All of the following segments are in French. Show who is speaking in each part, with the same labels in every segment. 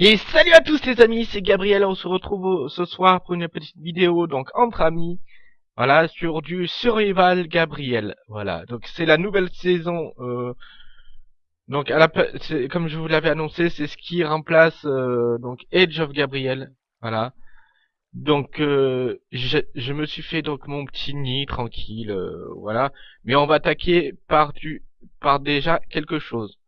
Speaker 1: Et salut à tous les amis, c'est Gabriel, on se retrouve ce soir pour une petite vidéo, donc entre amis, voilà, sur du Survival Gabriel, voilà, donc c'est la nouvelle saison, euh, donc à la, comme je vous l'avais annoncé, c'est ce qui remplace euh, donc Age of Gabriel, voilà, donc euh, je, je, me suis fait donc mon petit nid tranquille, voilà, mais on va attaquer par du, par déjà quelque chose.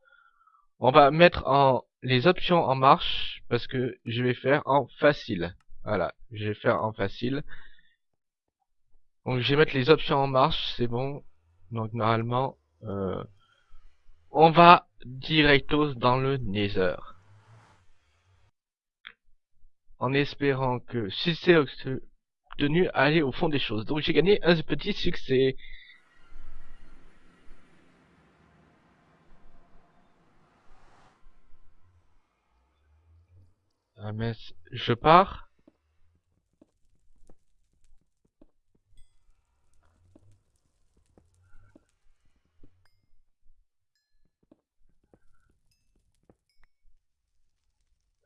Speaker 1: On va mettre en les options en marche parce que je vais faire en facile. Voilà, je vais faire en facile. Donc je vais mettre les options en marche, c'est bon. Donc normalement, euh, on va directos dans le Nether. En espérant que si c'est obtenu, aller au fond des choses. Donc j'ai gagné un petit succès. Mais je pars.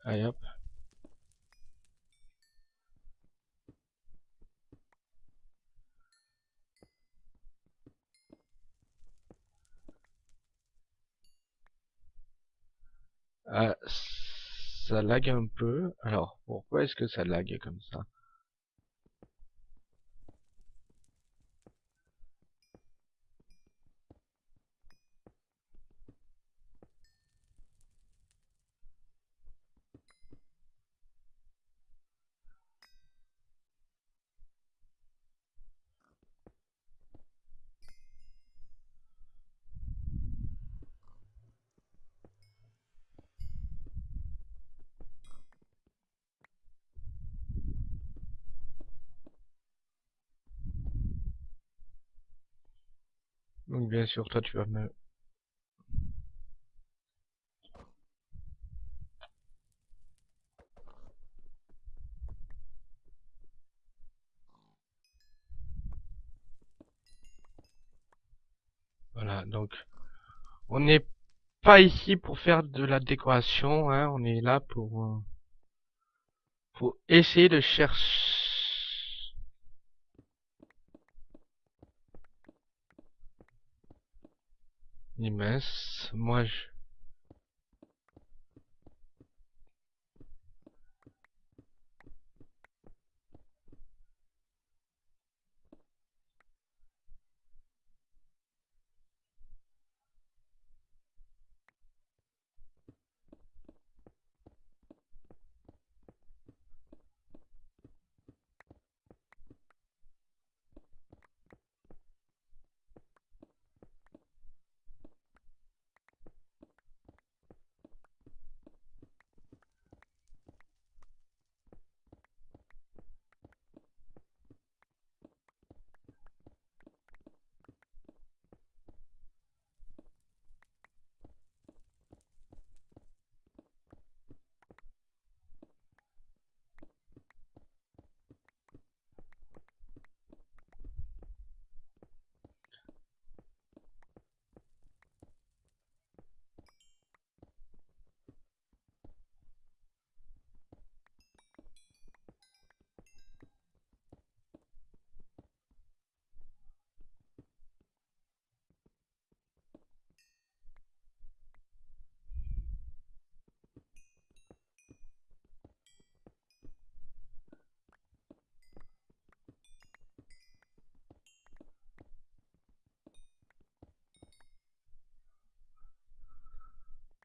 Speaker 1: Allez hop. Ah, ça lag un peu. Alors, pourquoi est-ce que ça lag comme ça Donc bien sûr, toi tu vas me... Voilà, donc on n'est pas ici pour faire de la décoration, hein, on est là pour, euh, pour essayer de chercher immense. Moi, je...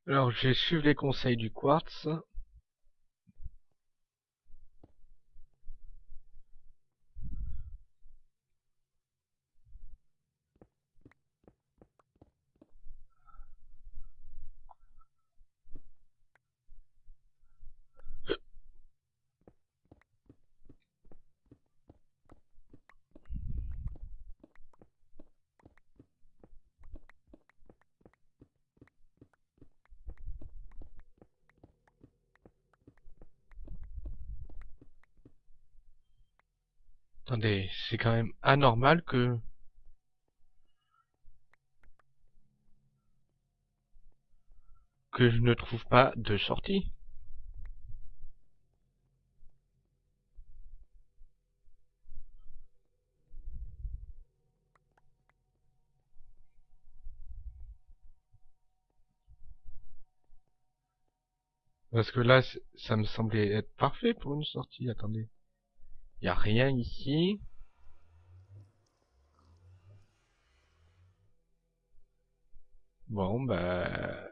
Speaker 1: Alors, je vais les conseils du quartz. c'est quand même anormal que... que je ne trouve pas de sortie. Parce que là, ça me semblait être parfait pour une sortie. Attendez. Il n'y a rien ici. Bon, bah...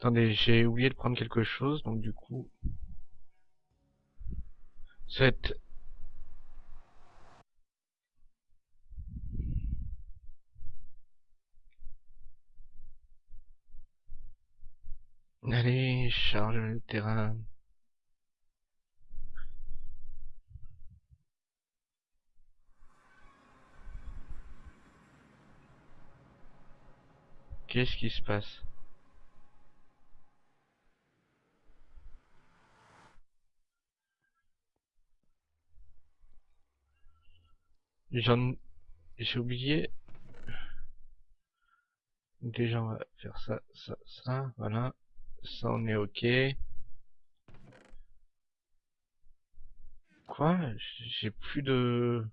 Speaker 1: Attendez, j'ai oublié de prendre quelque chose, donc du coup... Cette... Allez, charge le terrain. Qu'est-ce qui se passe? J'en... J'ai oublié... Déjà, on va faire ça, ça, ça, voilà. Ça, on est ok. Quoi? J'ai plus de...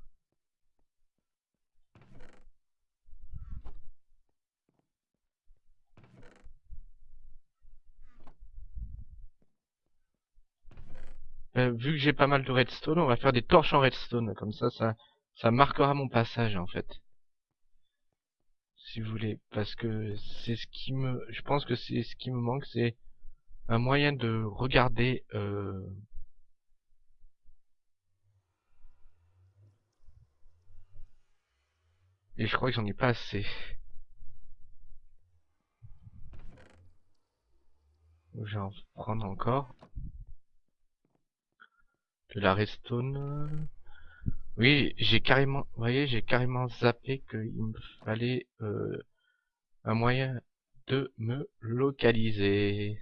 Speaker 1: Euh, vu que j'ai pas mal de redstone, on va faire des torches en redstone. Comme ça, ça, ça marquera mon passage, en fait. Si vous voulez. Parce que c'est ce qui me... Je pense que c'est ce qui me manque, c'est un moyen de regarder... Euh... Et je crois que j'en ai pas assez. En prendre encore. De la redstone. Oui, j'ai carrément, vous voyez, j'ai carrément zappé qu'il me fallait euh, un moyen de me localiser.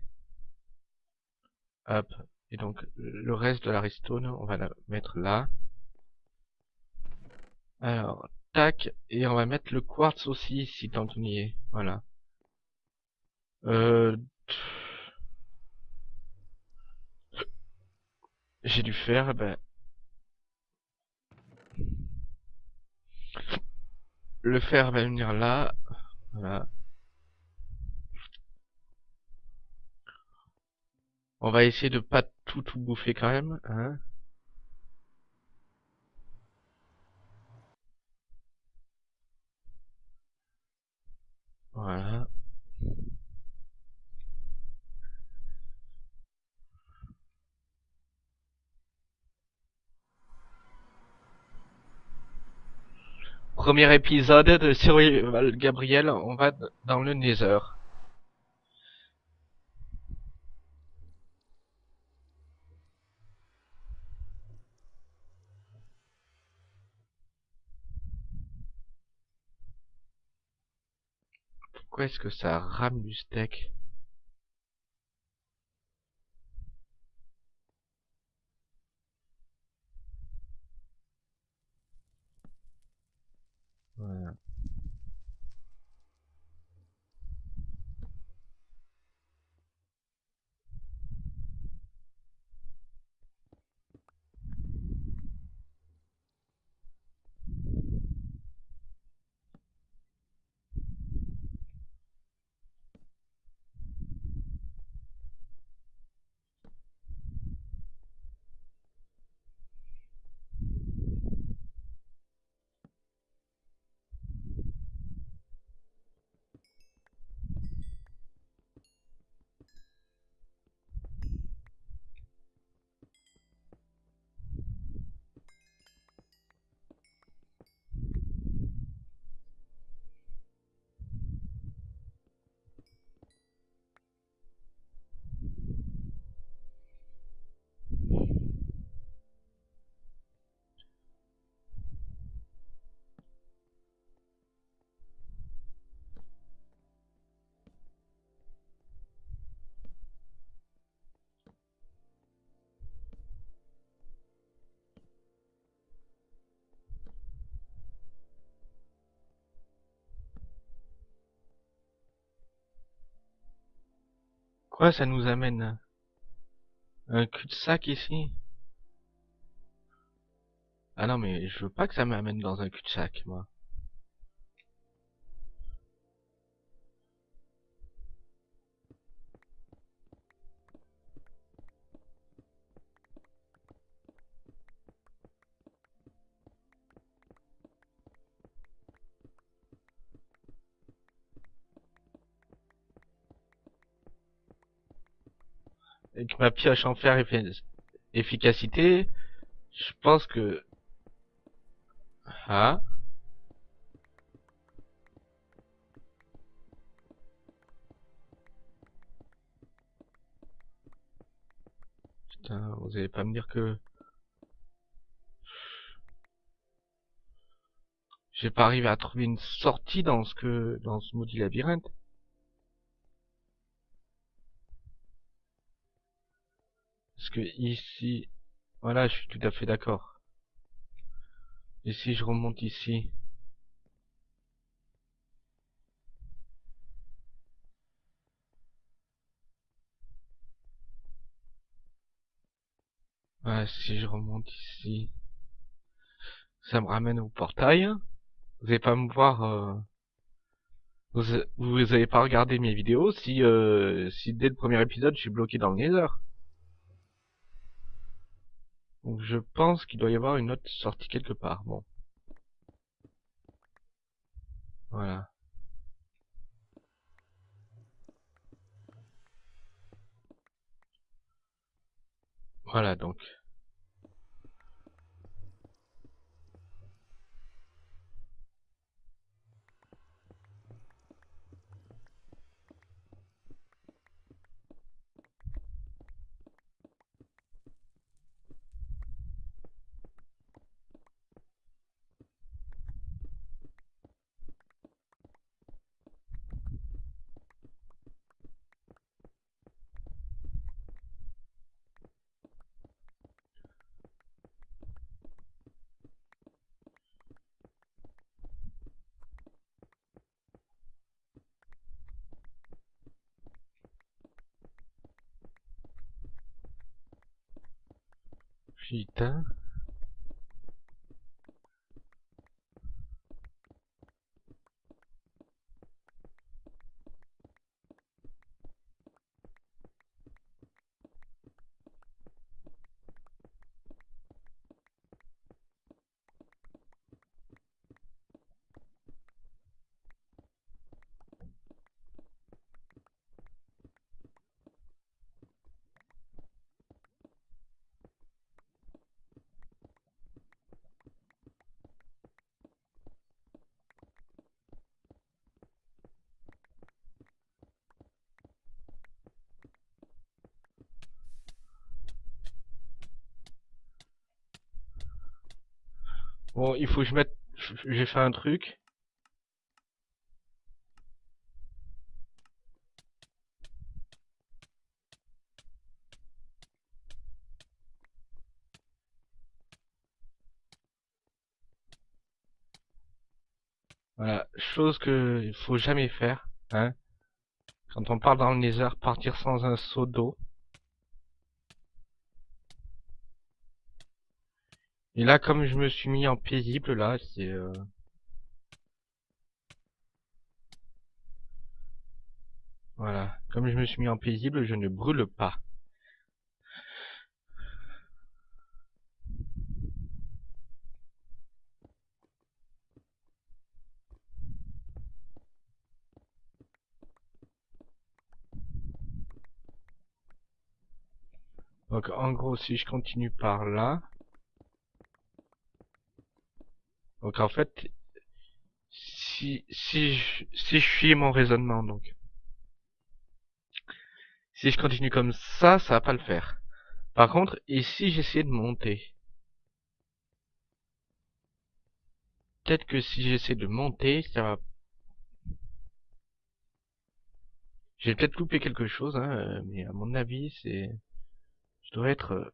Speaker 1: Hop. Et donc, le reste de la redstone, on va la mettre là. Alors, tac. Et on va mettre le quartz aussi ici, tant y est. Voilà. Euh... J'ai dû faire, ben... Le fer va venir là. Voilà. On va essayer de pas tout tout bouffer quand même, hein. Voilà. Premier épisode de Survival Gabriel, on va dans le Nether. Pourquoi est-ce que ça rame du steak? Quoi, ça nous amène un cul-de-sac ici? Ah non, mais je veux pas que ça m'amène dans un cul-de-sac, moi. Ma pioche en fer efficacité, je pense que... Ah Putain, vous allez pas me dire que... J'ai pas arrivé à trouver une sortie dans ce que... dans ce maudit labyrinthe. Ici... Voilà, je suis tout à fait d'accord. Et si je remonte ici... Si je remonte ici... Ça me ramène au portail. Vous allez pas me voir... Euh, vous, vous avez pas regardé mes vidéos si, euh, si dès le premier épisode je suis bloqué dans le Nether. Donc je pense qu'il doit y avoir une autre sortie quelque part. Bon. Voilà. Voilà donc. Putain. Bon, il faut que je mette... J'ai fait un truc. Voilà, chose que il faut jamais faire, hein. Quand on part dans le nether, partir sans un seau d'eau. Et là, comme je me suis mis en paisible, là, c'est... Euh... Voilà. Comme je me suis mis en paisible, je ne brûle pas. Donc en gros, si je continue par là, Donc en fait, si, si, je, si je suis mon raisonnement, donc, si je continue comme ça, ça va pas le faire. Par contre, et si j'essaie de monter? Peut-être que si j'essaie de monter, ça va... J'ai peut-être loupé quelque chose, hein, mais à mon avis, c'est... Je dois être...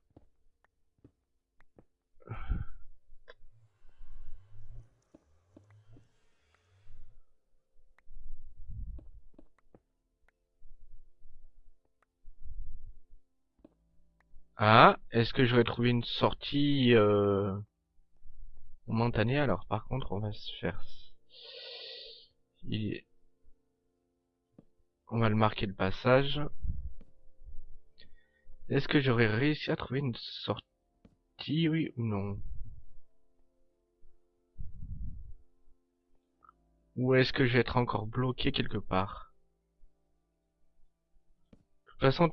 Speaker 1: Ah, est-ce que j'aurais trouvé une sortie euh, momentanée Alors? Par contre, on va se faire... Il... On va le marquer le passage. Est-ce que j'aurais réussi à trouver une sortie, oui ou non? Ou est-ce que je vais être encore bloqué quelque part? De toute façon,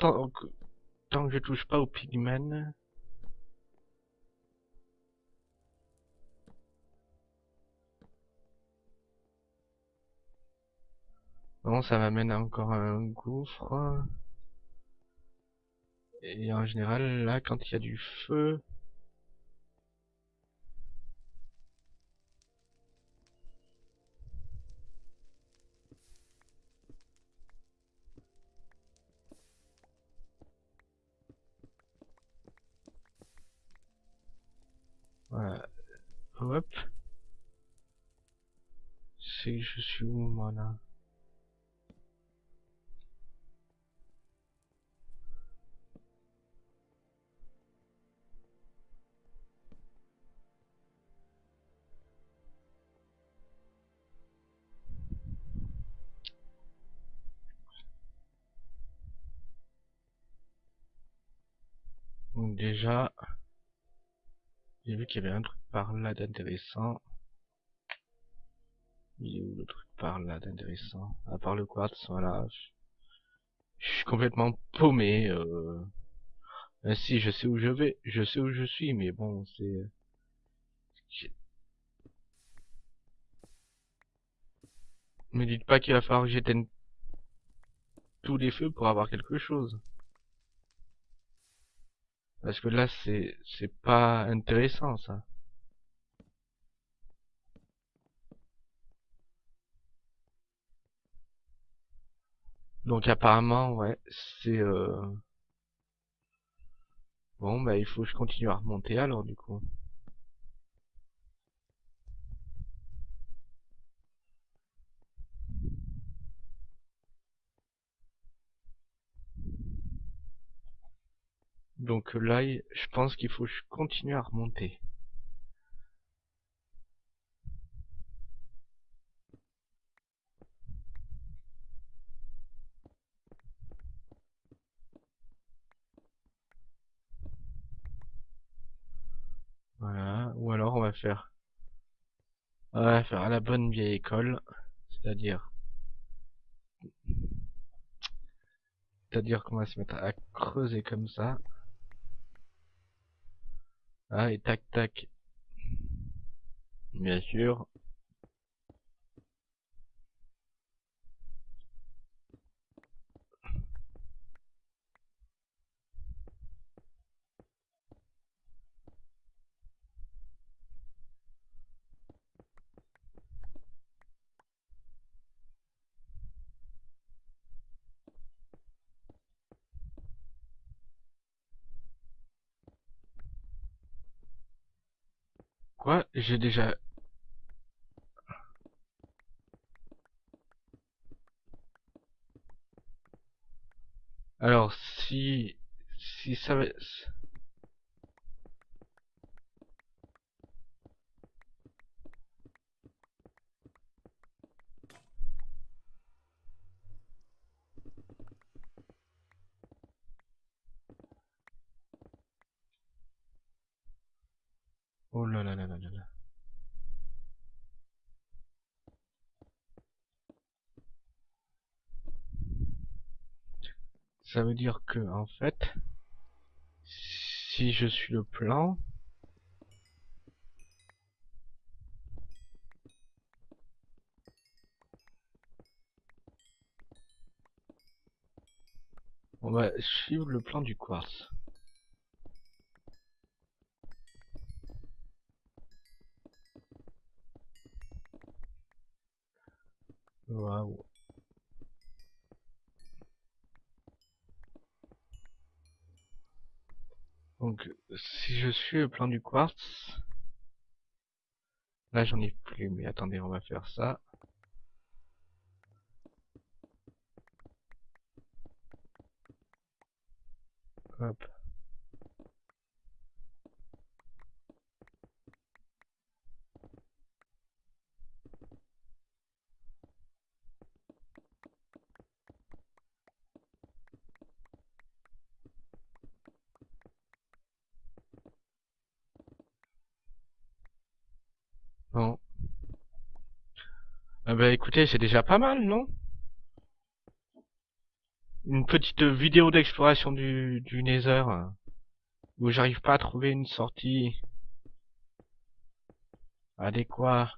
Speaker 1: tant que je touche pas au pigmen... Bon, ça m'amène encore à un gouffre. Et en général, là, quand il y a du feu... Voilà. Hop. C'est je suis où, moi, là? Donc déjà, j'ai vu qu'il y avait un truc par là d'intéressant. Il est où le truc par là d'intéressant? À part le quartz, voilà. Je, suis complètement paumé. Euh... Si, je sais où je vais, je sais où je suis, mais bon, c'est... Me dites pas qu'il va falloir que j'éteigne tous les feux pour avoir quelque chose. Parce que là, c'est c'est pas intéressant, ça. Donc apparemment, ouais, c'est... Euh... Bon, bah il faut que je continue à remonter alors, du coup. Donc là, je pense qu'il faut que je continue à remonter. Voilà, ou alors on va faire... On va faire à la bonne vieille école, c'est-à-dire... C'est-à-dire qu'on va se mettre à creuser comme ça. Ah, et tac tac. Bien sûr. Quoi J'ai déjà... Alors, si... Si ça Oh là là là là là là. Ça veut dire que, en fait, si je suis le plan, on va suivre le plan du quartz. Donc, si je suis le plan du quartz, là j'en ai plus, mais attendez, on va faire ça. Ah bah écoutez, c'est déjà pas mal, non? Une petite vidéo d'exploration du, du Nether, où j'arrive pas à trouver une sortie adéquate.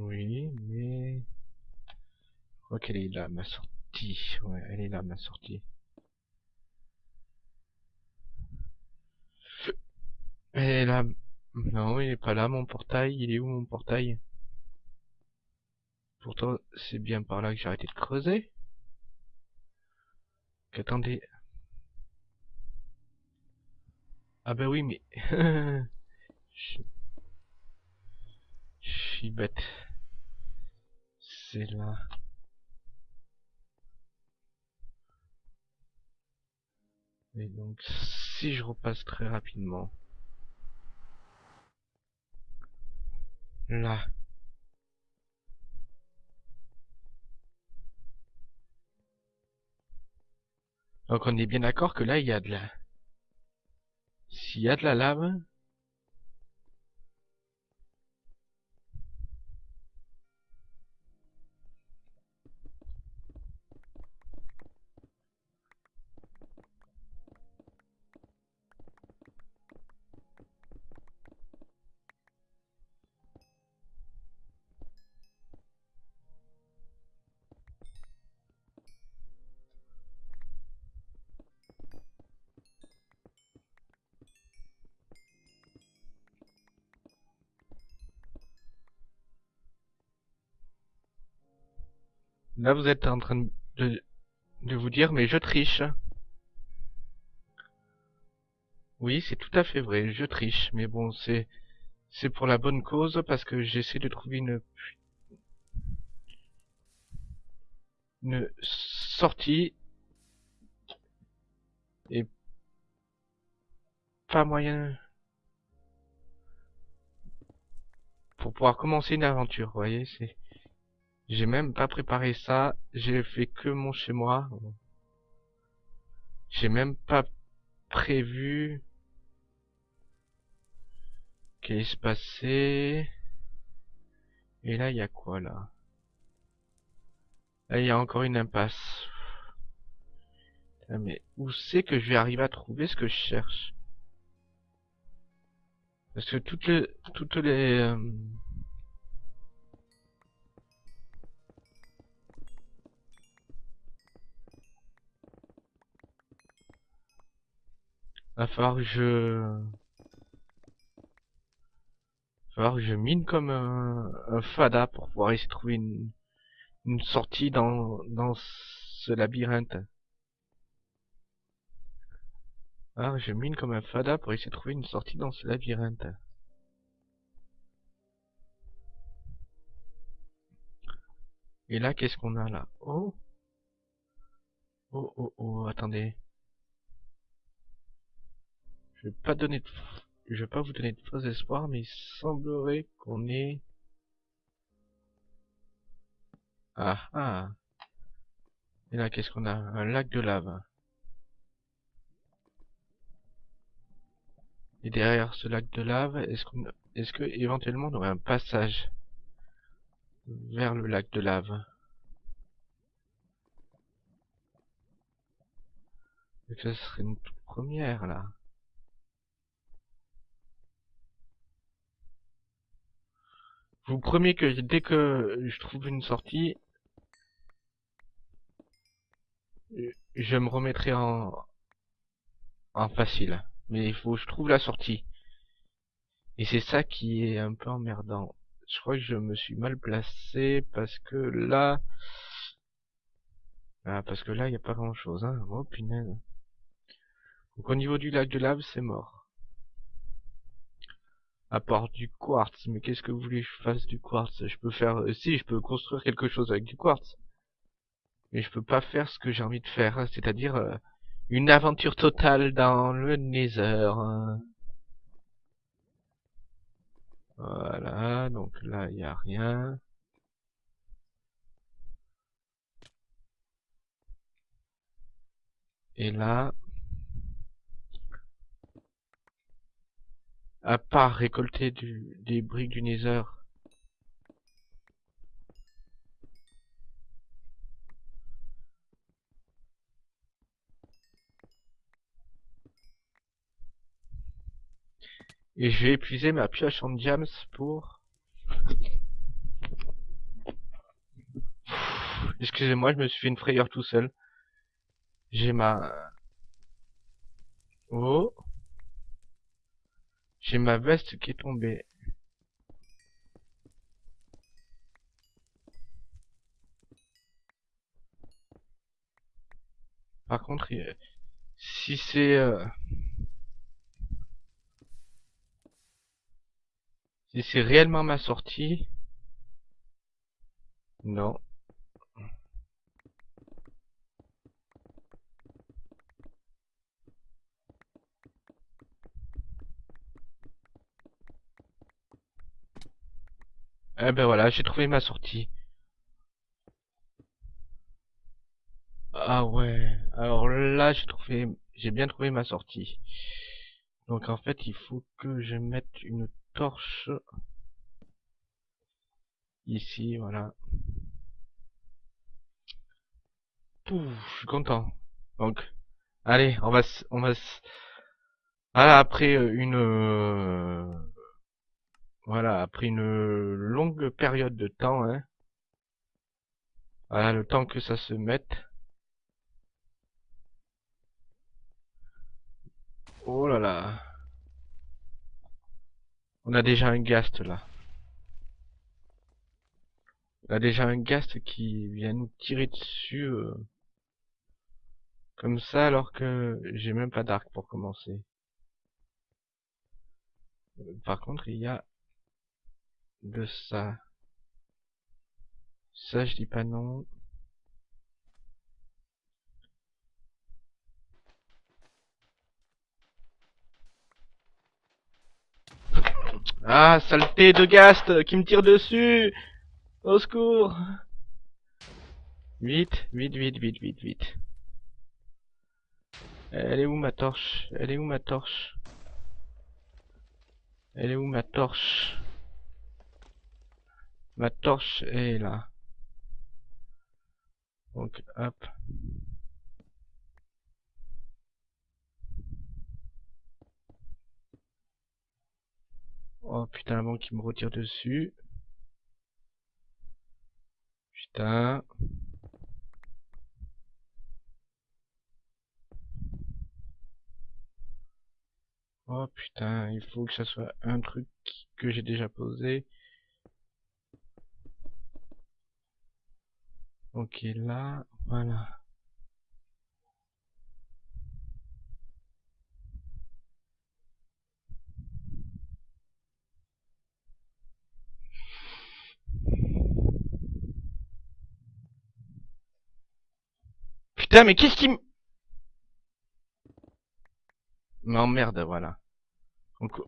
Speaker 1: Oui, mais... Je crois qu'elle est là, ma sortie. Ouais, elle est là, ma sortie. Elle est là. Non, il est pas là, mon portail. Il est où, mon portail? Pourtant, c'est bien par là que j'ai arrêté de creuser. Qu'attendez? Ah bah oui, mais... je suis bête c'est là. Et donc, si je repasse très rapidement. Là. Donc on est bien d'accord que là, il y a de la... S'il y a de la lave, Là, vous êtes en train de, de vous dire, mais je triche. Oui, c'est tout à fait vrai, je triche. Mais bon, c'est c'est pour la bonne cause, parce que j'essaie de trouver une une sortie et pas moyen pour pouvoir commencer une aventure, vous voyez, c'est j'ai même pas préparé ça. J'ai fait que mon chez moi. J'ai même pas prévu qu'est-ce qui se passait. Et là, il y a quoi là? Là, il y a encore une impasse. mais où c'est que je vais arriver à trouver ce que je cherche? Parce que toutes les toutes les Va falloir que je... Va falloir que je mine comme un, fada pour pouvoir essayer de trouver une, une sortie dans, dans ce labyrinthe. Alors je mine comme un fada pour essayer de trouver une sortie dans ce labyrinthe. Et là, qu'est-ce qu'on a là? Oh Oh, oh, oh, attendez. Je vais pas donner de... Je vais pas vous donner de faux espoirs, mais il semblerait qu'on ait... Ah ah Et là, qu'est-ce qu'on a? Un lac de lave. Et derrière ce lac de lave, est-ce qu'on... Est-ce que éventuellement on aurait un passage vers le lac de lave? Et ça serait une toute première là. Je vous promets que dès que je trouve une sortie, je me remettrai en, en facile. Mais il faut que je trouve la sortie. Et c'est ça qui est un peu emmerdant. Je crois que je me suis mal placé parce que là... Ah, parce que là, il n'y a pas grand chose, hein. Oh, punaise. Donc au niveau du lac de lave, c'est mort à part du quartz. Mais qu'est-ce que vous voulez que je fasse du quartz? Je peux faire... Euh, si, je peux construire quelque chose avec du quartz. Mais je peux pas faire ce que j'ai envie de faire, c'est-à-dire euh, Une aventure totale dans le Nether. Voilà, donc là, il n'y a rien. Et là, à part récolter du, des briques du Nether, Et je vais épuiser ma pioche en diams pour... Excusez-moi, je me suis fait une frayeur tout seul. J'ai ma... Oh J'ai ma veste qui est tombée. Par contre, si c'est... Euh, Si c'est réellement ma sortie... Non. Eh ben voilà, j'ai trouvé ma sortie. Ah ouais, alors là j'ai trouvé, j'ai bien trouvé ma sortie. Donc en fait il faut que je mette une torche ici, voilà. Pouf, je suis content. Donc, allez, on va, on va, voilà, après euh, une, euh, voilà, après une longue période de temps, hein. Voilà, le temps que ça se mette. Oh là là. On a déjà un gast là. On a déjà un gast qui vient nous tirer dessus. Euh, comme ça alors que j'ai même pas d'arc pour commencer. Par contre il y a de ça. Ça je dis pas non. Ah, saleté de Gast qui me tire dessus Au secours Vite, vite, vite, vite, vite, vite. Elle est où ma torche? Elle est où ma torche? Elle est où ma torche? Ma torche est là. Donc, hop. Oh putain, bon qui me retire dessus. Putain. Oh putain, il faut que ça soit un truc que j'ai déjà posé. Ok, là, voilà. Putain, mais qu'est-ce qui m'emmerde, voilà. Donc...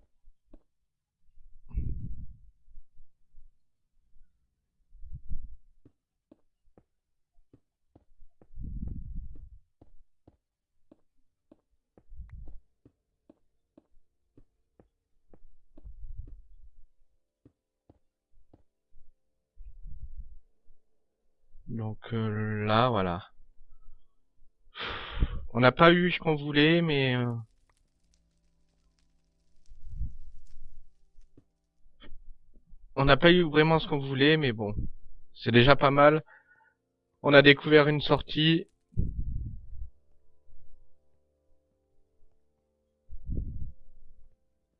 Speaker 1: Donc euh, là, voilà. On n'a pas eu ce qu'on voulait, mais... Euh, on n'a pas eu vraiment ce qu'on voulait, mais bon. C'est déjà pas mal. On a découvert une sortie.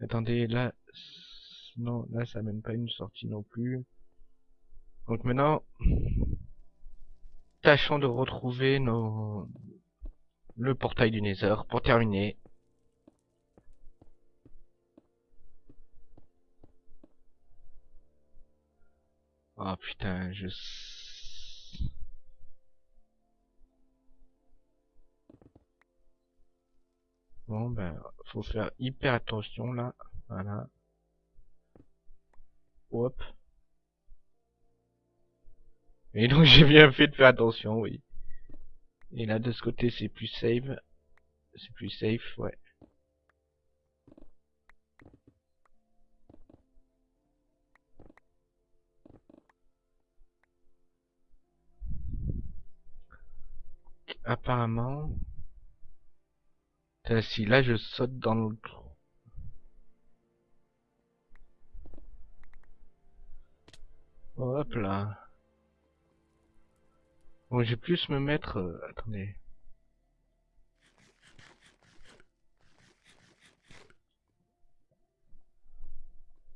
Speaker 1: Attendez, là... Non, là ça mène pas une sortie non plus. Donc maintenant... Tâchons de retrouver nos, le portail du Nether pour terminer. Oh putain, je... Bon, ben, faut faire hyper attention là. Voilà. Hop. Et donc j'ai bien fait de faire attention, oui. Et là, de ce côté, c'est plus safe. C'est plus safe, ouais. Apparemment... Si là je saute dans le trou. Hop là. Bon, j'ai plus me mettre... Euh, attendez.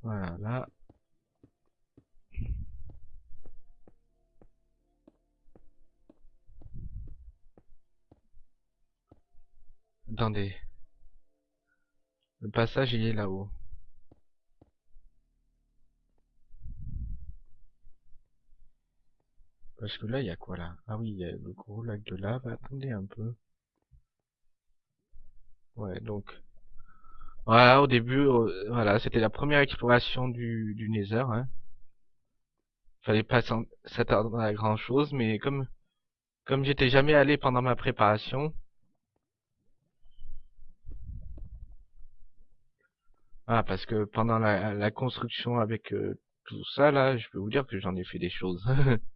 Speaker 1: Voilà, là. Attendez. Le passage, il est là-haut. Parce que là, il y a quoi là? Ah oui, il y a le gros lac de lave. Attendez un peu. Ouais, donc... Voilà, au début, voilà, c'était la première exploration du, du Nether. Hein. Fallait pas s'attendre à grand chose, mais comme comme j'étais jamais allé pendant ma préparation, Ah, parce que pendant la, la construction avec euh, tout ça, là, je peux vous dire que j'en ai fait des choses.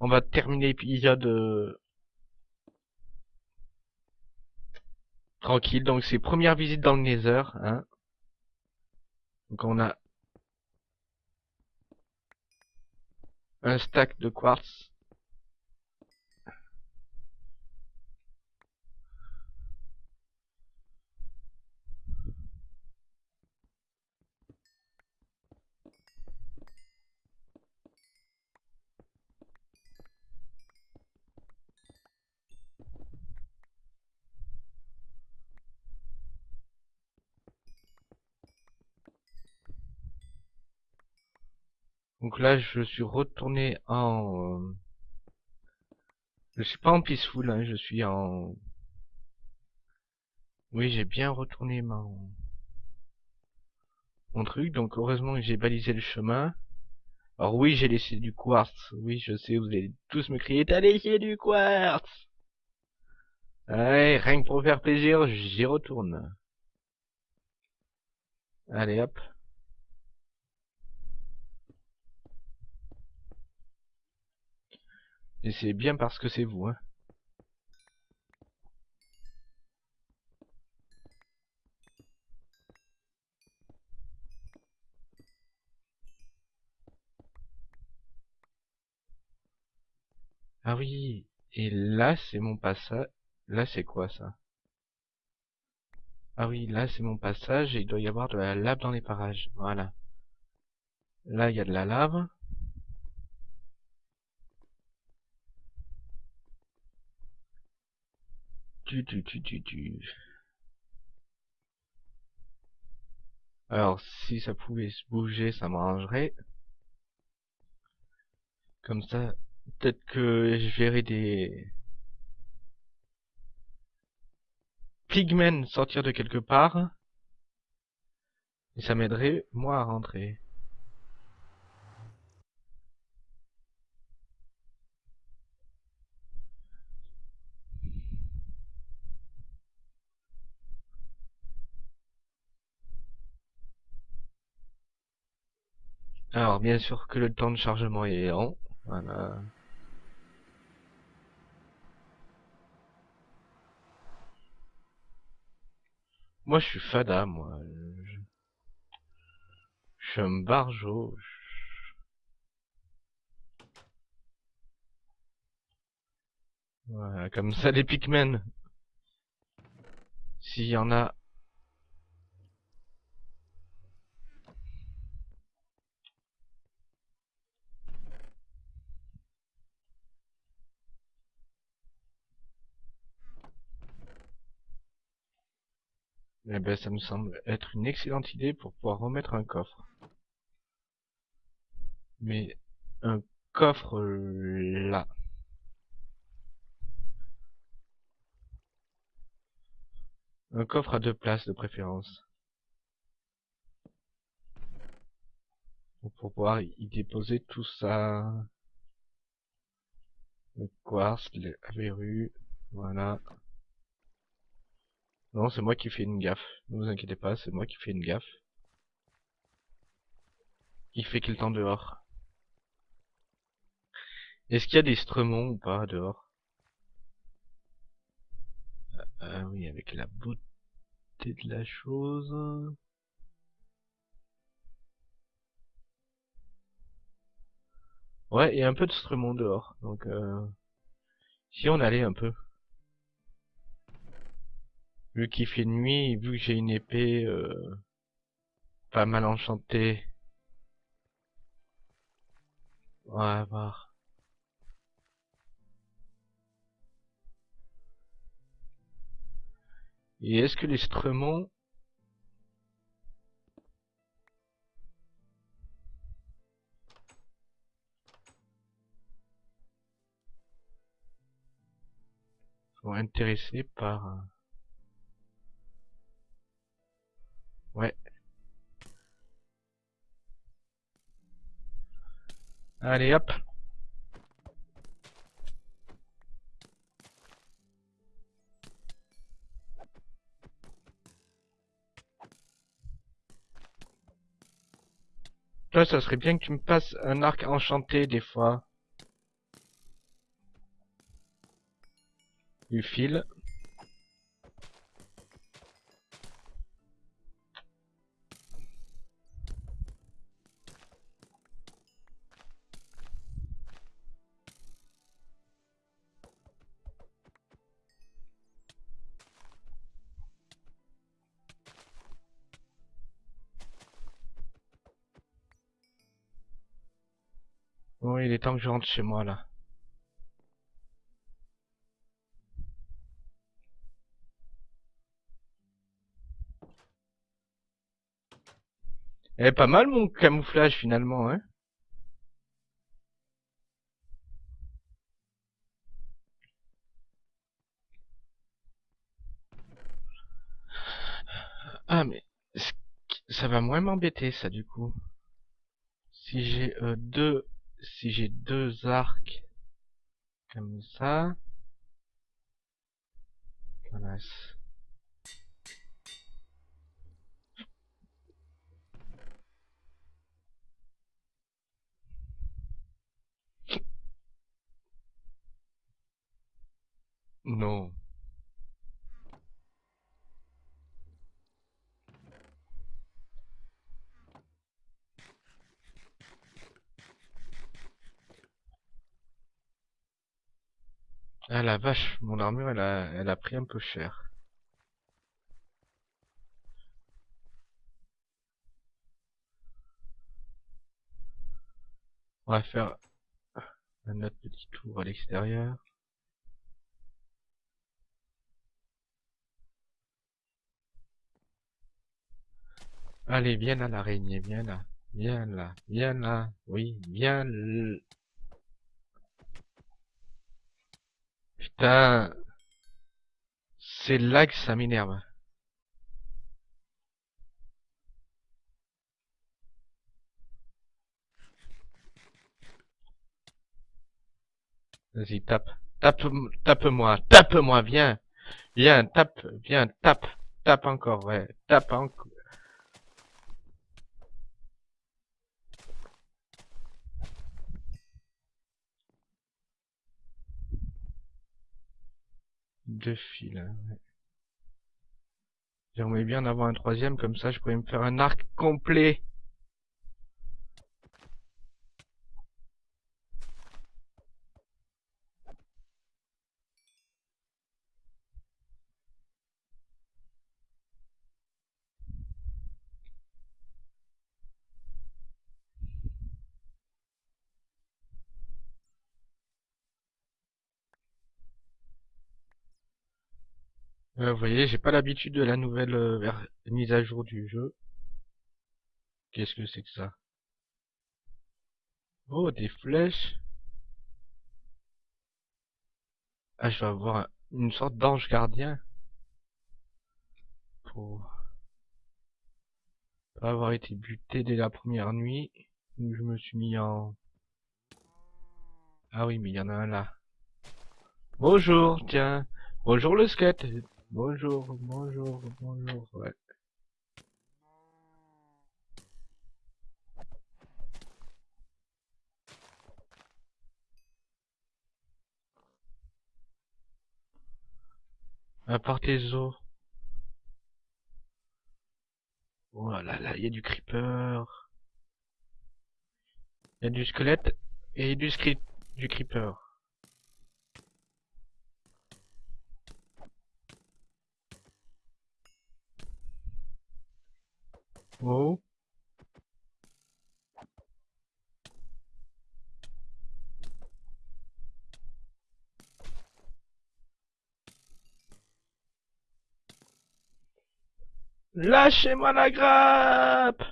Speaker 1: On va terminer l'épisode euh, tranquille. Donc, c'est première visite dans le Nether. Hein. Donc, on a un stack de quartz. Donc là, je suis retourné en... Euh, je suis pas en peaceful, hein, je suis en... Oui, j'ai bien retourné mon... mon truc, donc heureusement que j'ai balisé le chemin. Alors oui, j'ai laissé du quartz. Oui, je sais, vous allez tous me crier, t'as laissé du quartz Allez, rien que pour faire plaisir, j'y retourne. Allez, hop. Et c'est bien parce que c'est vous, hein. Ah oui, et là c'est mon passage. Là c'est quoi ça? Ah oui, là c'est mon passage et il doit y avoir de la lave dans les parages. Voilà. Là il y a de la lave. Alors, si ça pouvait se bouger, ça m'arrangerait. Comme ça, peut-être que je verrai des... pigmen sortir de quelque part. Et ça m'aiderait, moi, à rentrer. Alors, bien sûr que le temps de chargement est lent. Voilà. Moi, je suis fada, moi. Je, je suis un barjo. Voilà, comme ça, les Pikmin. S'il y en a Eh ben, ça me semble être une excellente idée pour pouvoir remettre un coffre. Mais un coffre là. Un coffre à deux places de préférence. Pour pouvoir y déposer tout ça. Le quartz, la verrue, voilà. Non, c'est moi qui fais une gaffe. Ne vous inquiétez pas, c'est moi qui fais une gaffe. Il fait qu'il temps dehors Est-ce qu'il y a des stremons ou pas dehors? Ah oui, avec la beauté de la chose. Ouais, il y a un peu de stremont dehors, donc euh... si on allait un peu. Vu qu'il fait nuit, vu que j'ai une épée euh, pas mal enchantée. On va voir. Et est-ce que les stremons sont intéressés par... Ouais. Allez hop. Toi, ça serait bien que tu me passes un arc enchanté des fois. Du fil. Il est temps que je rentre chez moi là. Eh, pas mal mon camouflage finalement, hein Ah mais ça va moins m'embêter ça du coup. Si j'ai euh, deux si j'ai deux arcs comme ça. Non. Ah la vache, mon armure elle a, elle a pris un peu cher. On va faire un autre petit tour à l'extérieur. Allez, viens là l'araignée, viens là, viens là, viens là, oui, viens Putain. C'est là que ça m'énerve. Vas-y, tape. Tape, tape-moi, tape-moi, viens. Viens, tape, viens, tape. Tape encore, ouais. Tape encore. Deux fils, ouais. J'aimerais bien en avoir un troisième, comme ça je pourrais me faire un arc complet. Euh, vous voyez, j'ai pas l'habitude de la nouvelle euh, mise à jour du jeu. Qu'est-ce que c'est que ça? Oh, des flèches. Ah, je vais avoir une sorte d'ange gardien. pour pas avoir été buté dès la première nuit où je me suis mis en... Ah oui, mais il y en a un là. Bonjour, tiens. Bonjour le skate. Bonjour, bonjour, bonjour, ouais. Apportez os. Oh là là, il y a du creeper. Il y a du squelette et du du creeper. Oh. Lâchez-moi la grappe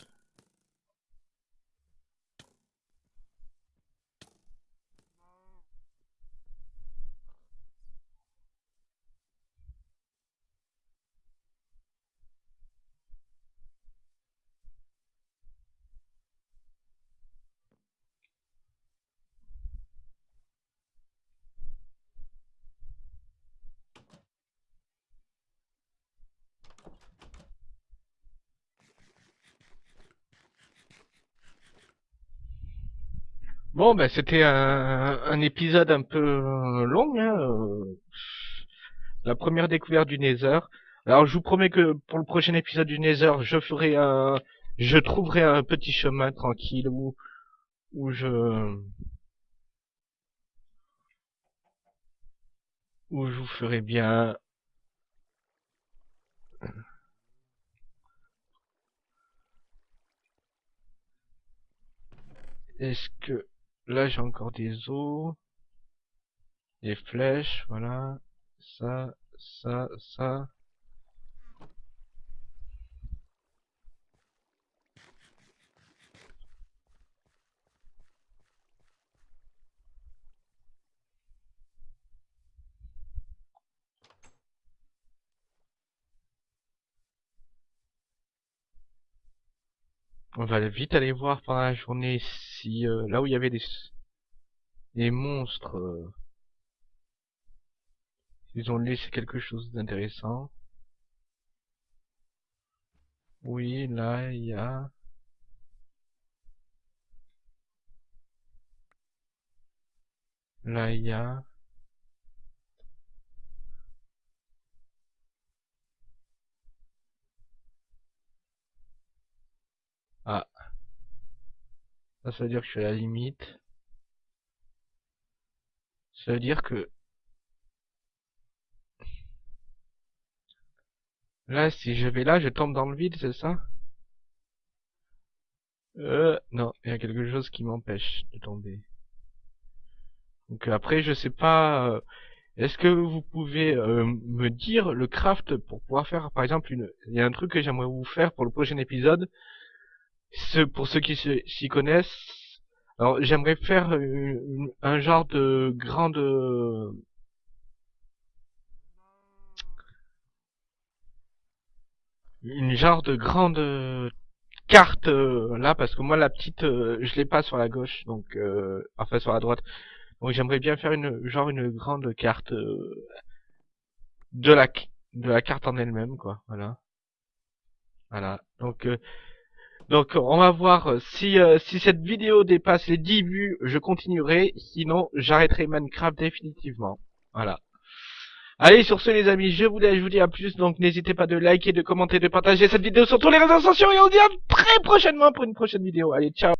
Speaker 1: Bon, ben c'était un, un, épisode un peu euh, long, hein, euh, la première découverte du Nether. Alors je vous promets que pour le prochain épisode du Nether, je ferai un, je trouverai un petit chemin tranquille où, où je, où je vous ferai bien. Est-ce que Là, j'ai encore des os. Des flèches, voilà. Ça, ça, ça. On va vite aller voir pendant la journée euh, là où il y avait des, des monstres, euh, ils ont laissé quelque chose d'intéressant. Oui, là il y a... Là il y a... Ah. Ça, veut dire que je suis à la limite. Ça veut dire que... Là, si je vais là, je tombe dans le vide, c'est ça? Euh, non, il y a quelque chose qui m'empêche de tomber. Donc après, je sais pas... Euh, est-ce que vous pouvez euh, me dire le craft pour pouvoir faire, par exemple, une... Il y a un truc que j'aimerais vous faire pour le prochain épisode pour ceux qui s'y connaissent, alors j'aimerais faire un genre de grande une genre de grande carte euh, là parce que moi la petite euh, je l'ai pas sur la gauche donc euh, enfin sur la droite. Donc j'aimerais bien faire une genre une grande carte de la de la carte en elle-même quoi voilà. Voilà. Donc donc on va voir euh, si, euh, si cette vidéo dépasse les 10 vues, je continuerai, sinon j'arrêterai Minecraft définitivement. Voilà. Allez, sur ce les amis, je vous je vous dis à plus, donc n'hésitez pas de liker, de commenter, de partager cette vidéo sur tous les réseaux sociaux, et on se dit à très prochainement pour une prochaine vidéo. Allez, ciao